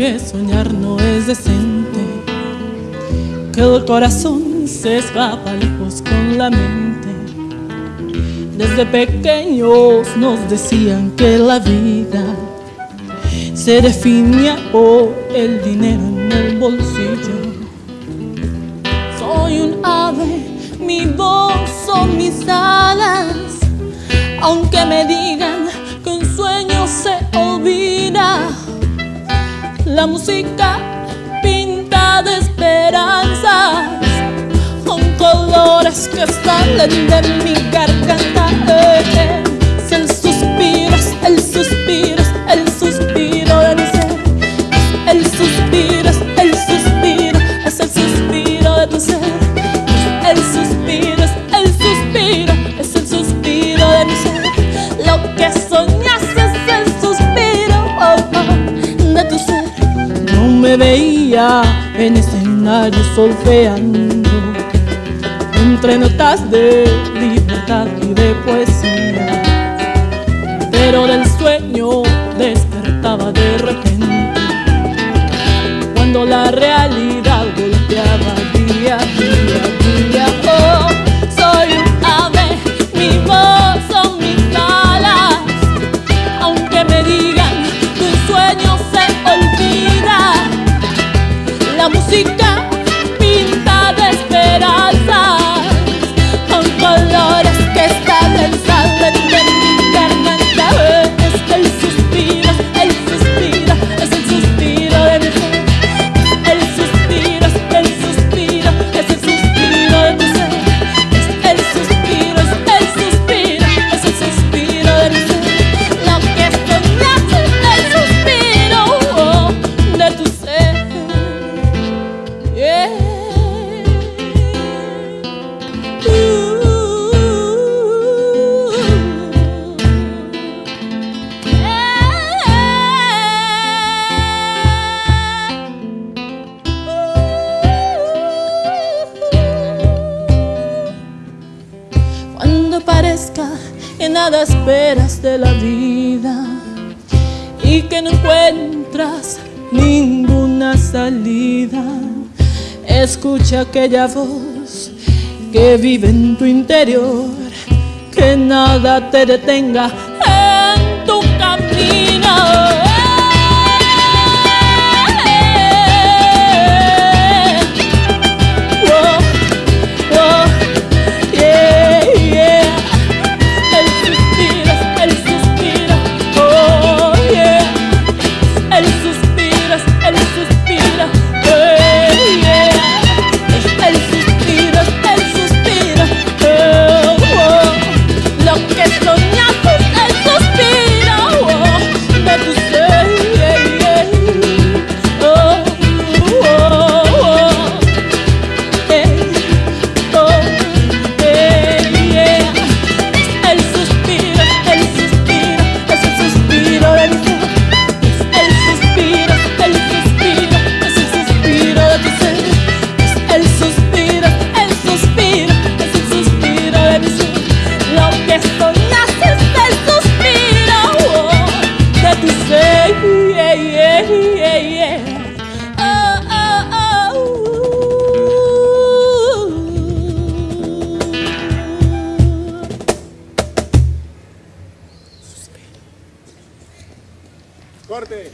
que soñar no es decente, que el corazón se escapa lejos con la mente. Desde pequeños nos decían que la vida se definía por el dinero en el bolsillo. Soy un ave, mi voz son mis alas, aunque me digan que un sueño se olvida. La música pinta de esperanzas, con colores que salen de mi garganta. veía en escenario solfeando entre notas de libertad y de poesía, pero del sueño despertaba de música. crezca, que nada esperas de la vida y que no encuentras ninguna salida. Escucha aquella voz que vive en tu interior, que nada te detenga, bem.